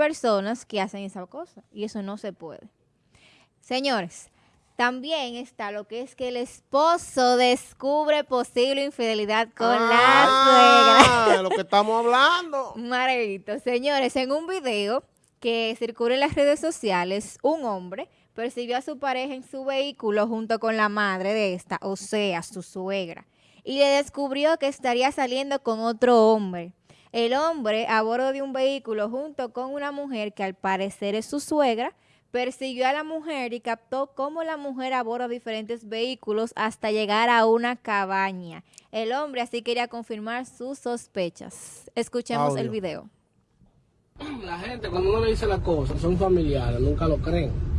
personas que hacen esa cosa y eso no se puede. Señores, también está lo que es que el esposo descubre posible infidelidad con Ah, la suegra. de lo que estamos hablando. Maravito. Señores, en un video que circula en las redes sociales, un hombre persiguió a su pareja en su vehículo junto con la madre de esta, o sea, su suegra, y le descubrió que estaría saliendo con otro hombre. El hombre, a bordo de un vehículo junto con una mujer que al parecer es su suegra, persiguió a la mujer y captó cómo la mujer aborda diferentes vehículos hasta llegar a una cabaña. El hombre así quería confirmar sus sospechas. Escuchemos el video. La gente cuando uno le dice las cosas, son familiares, nunca lo creen.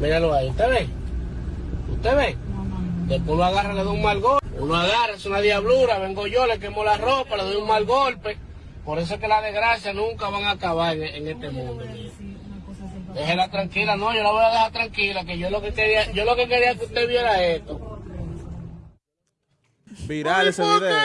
Míralo ahí, ¿usted ve? ¿Usted ve? Después uno agarra, le da un mal golpe. Uno agarra, es una diablura, vengo yo, le quemo la ropa, le doy un mal golpe. Por eso es que las desgracias nunca van a acabar en, en este mundo. Déjela tranquila, no, yo la voy a dejar tranquila, que yo lo que quería, yo lo que quería que usted viera esto. Viral ese ¿Por qué video.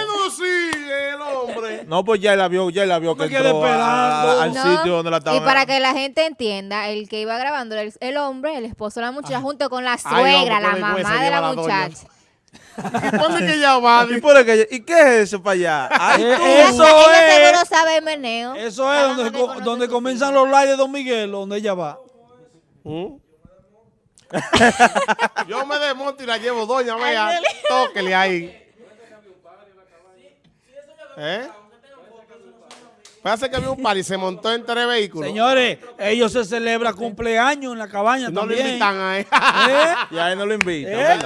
No hombre? Pues ya la vio, ya la vio que entró a- al No, sitio donde la y estaban. para que la gente entienda, el que iba grabando era el, el hombre, el esposo de la muchacha, junto con la Ay, suegra, la mamá de la muchacha. ¿Y por qué que ya va? ¿Y, por qué? ¿Y qué es eso para allá? Ay, Eh, tú. Ella, Eso ella es- seguro sabe el meneo. Eso es donde, co- donde comienzan los lives de Don Miguel, donde ella va. ¿Mm? Yo me desmonto y la llevo, doña, vea, tóquele ahí. ¿Eh? Parece que había un par y se montó en tres vehículos. Señores, ellos se celebran cumpleaños en la cabaña no lo también. invitan a él. ¿Eh? Y a él no lo invitan, ¿Eh?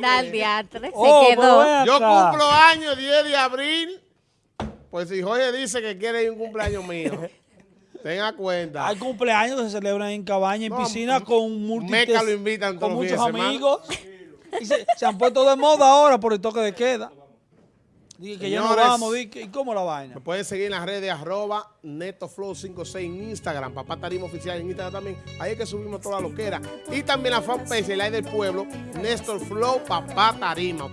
Dal diatre, Oh, se quedó. Yo cumplo años 10 de abril. Pues si Jorge dice que quiere ir un cumpleaños mío, tenga cuenta. Hay cumpleaños que se celebran en cabaña, en No, piscina con Meca lo invitan con muchos amigos. Y se, se han puesto de moda ahora por el toque de queda. Dije que ya no vamos, ¿y cómo la vaina? Me pueden seguir en las redes arroba netoflow56 en Instagram, Papá Tarima Oficial en Instagram también. Ahí es que subimos toda la loquera. Y también la fanpage, el aire del pueblo, Néstor Flow, Papá Tarima.